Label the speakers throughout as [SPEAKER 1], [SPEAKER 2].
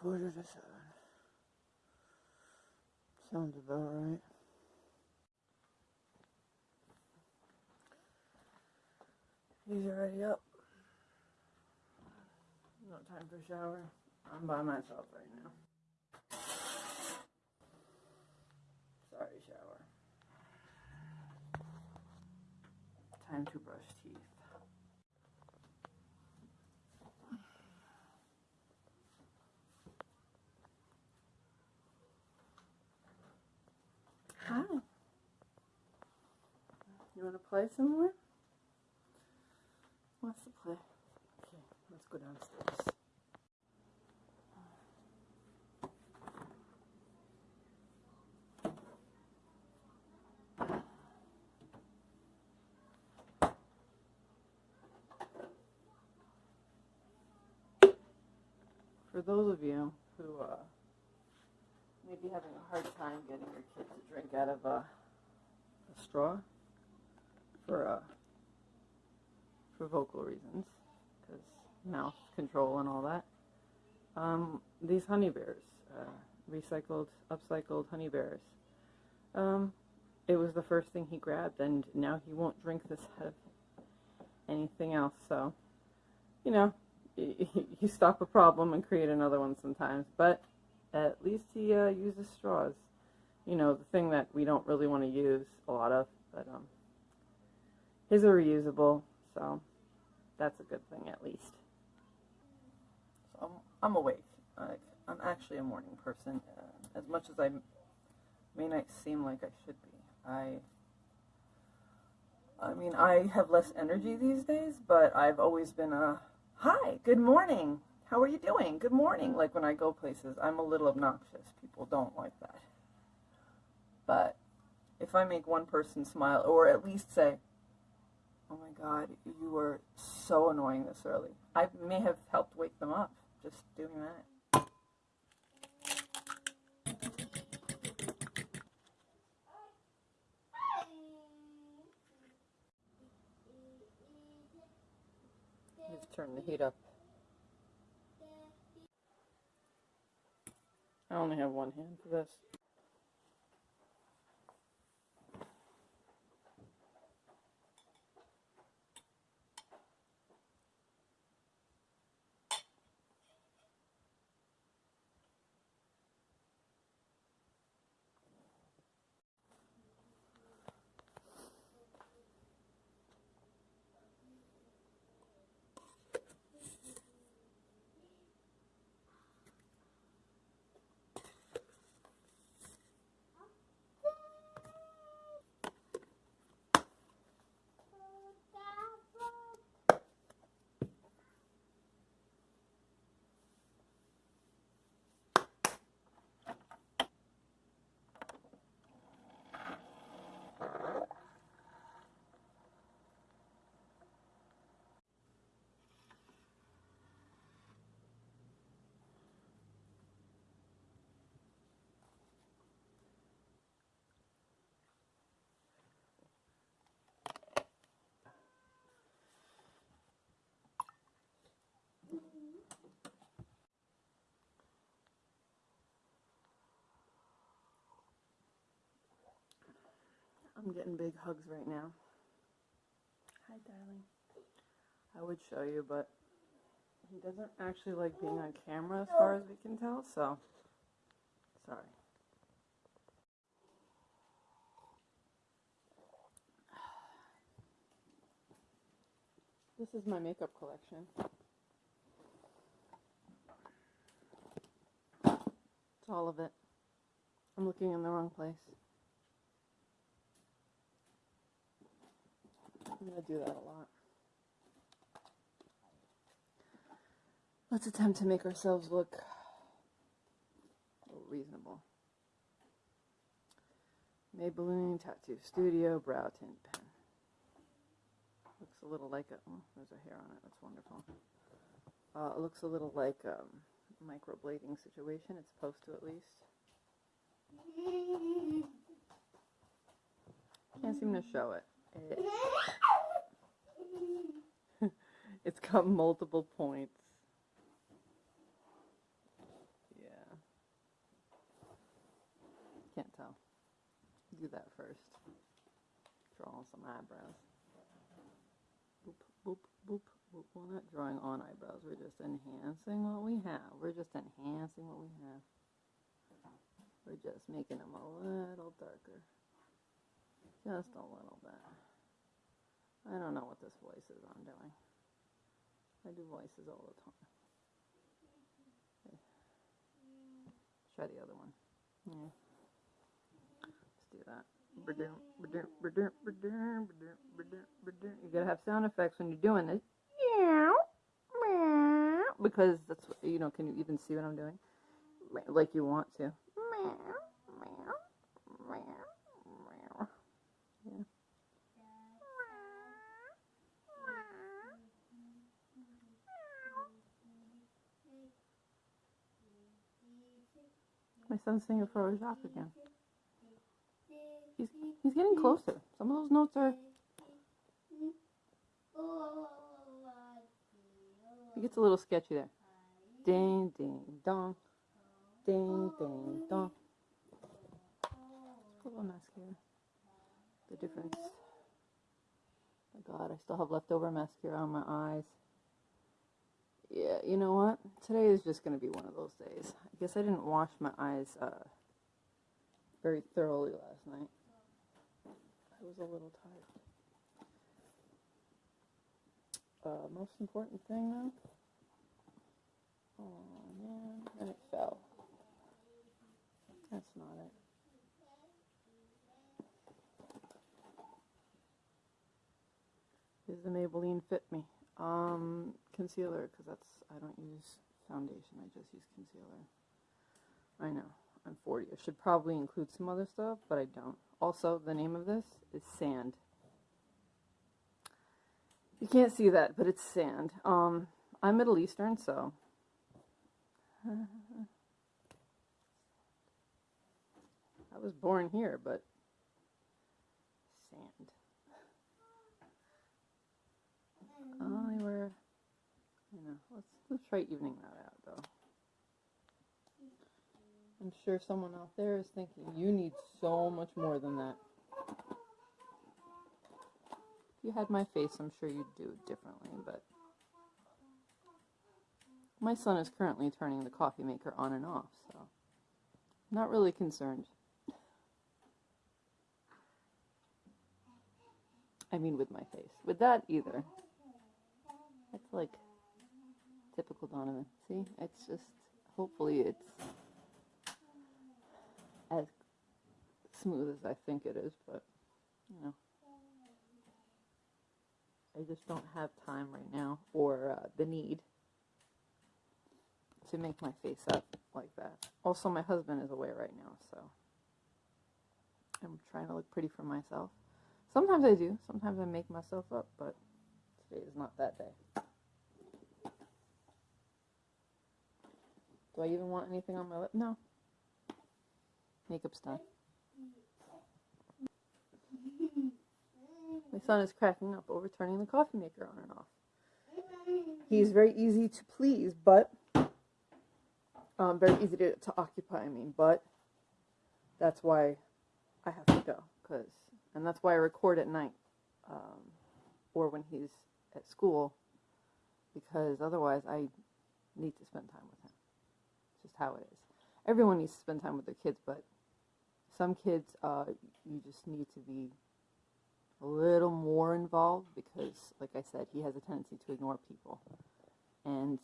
[SPEAKER 1] quarter to seven. Sounds about right. He's already up. No time for shower. I'm by myself right now. Sorry, shower. Time to brush teeth. Hi. Want to play some more? What's the play? Okay, let's go downstairs. For those of you who uh, may be having a hard time getting your kid to drink out of a, a straw for uh, for vocal reasons, because mouth control and all that. Um, these honey bears, uh, recycled, upcycled honey bears. Um, it was the first thing he grabbed, and now he won't drink this out of anything else. So, you know, you stop a problem and create another one sometimes, but at least he uh, uses straws. You know, the thing that we don't really want to use a lot of, but um, his are reusable, so that's a good thing at least. So I'm, I'm awake. I, I'm actually a morning person, uh, as much as I may not seem like I should be. I, I mean, I have less energy these days, but I've always been a hi, good morning. How are you doing? Good morning. Like when I go places, I'm a little obnoxious. People don't like that. But if I make one person smile, or at least say, Oh my God, you were so annoying this early. I may have helped wake them up just doing that. Just turn the heat up. I only have one hand for this. I'm getting big hugs right now. Hi, darling. I would show you, but he doesn't actually like being on camera as far as we can tell, so sorry. This is my makeup collection. It's all of it. I'm looking in the wrong place. I'm going to do that a lot. Let's attempt to make ourselves look reasonable. Maybelline Tattoo Studio Brow Tint Pen. Looks a little like a, oh, there's a hair on it. That's wonderful. Uh, it looks a little like a um, microblading situation. It's supposed to at least. Can't seem to show it. it it's got multiple points. Yeah. Can't tell. Do that first. Draw some eyebrows. Boop, boop, boop, boop. We're not drawing on eyebrows. We're just enhancing what we have. We're just enhancing what we have. We're just making them a little darker. Just a little bit. I don't know what this voice is I'm doing. I do voices all the time. Try the other one. Yeah. Let's do that. You gotta have sound effects when you're doing this. Because that's what, you know, can you even see what I'm doing? Like you want to. Yeah. My son's singing Frère Jacques again. He's he's getting closer. Some of those notes are. It gets a little sketchy there. Ding ding dong, ding ding dong. Put a little mascara. The difference. Oh God, I still have leftover mascara on my eyes. Yeah, you know what? Today is just going to be one of those days. I guess I didn't wash my eyes uh, very thoroughly last night. I was a little tired. Uh, most important thing though. Oh man, and it fell. That's not it. Is the Maybelline Fit Me um, concealer because that's I don't use foundation. I just use concealer. I know. I'm 40. I should probably include some other stuff, but I don't. Also, the name of this is Sand. You can't see that, but it's sand. Um, I'm Middle Eastern, so. I was born here, but sand. Oh, they were, you know, let's, let's try evening that out, though. I'm sure someone out there is thinking, you need so much more than that. If you had my face, I'm sure you'd do it differently, but my son is currently turning the coffee maker on and off, so not really concerned. I mean with my face. With that either. It's like typical Donovan. See? It's just hopefully it's as smooth as I think it is, but you know. I just don't have time right now or uh, the need to make my face up like that. Also, my husband is away right now, so I'm trying to look pretty for myself. Sometimes I do. Sometimes I make myself up, but today is not that day. Do I even want anything on my lip? No. Makeup's done. My son is cracking up over turning the coffee maker on and off. He's very easy to please, but um, very easy to, to occupy. I mean, but that's why I have to go, cause, and that's why I record at night, um, or when he's at school, because otherwise I need to spend time with him. Just how it is. Everyone needs to spend time with their kids, but some kids, uh, you just need to be a little more involved because, like I said, he has a tendency to ignore people. And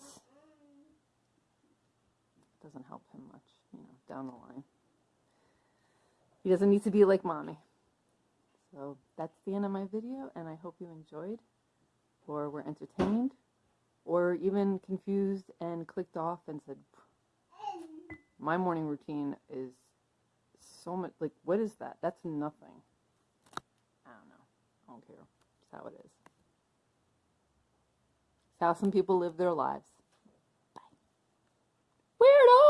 [SPEAKER 1] it doesn't help him much, you know, down the line. He doesn't need to be like mommy. So that's the end of my video, and I hope you enjoyed, or were entertained, or even confused and clicked off and said, my morning routine is so much like what is that? That's nothing. I don't know. I don't care. It's how it is. It's how some people live their lives. Bye. Weirdo!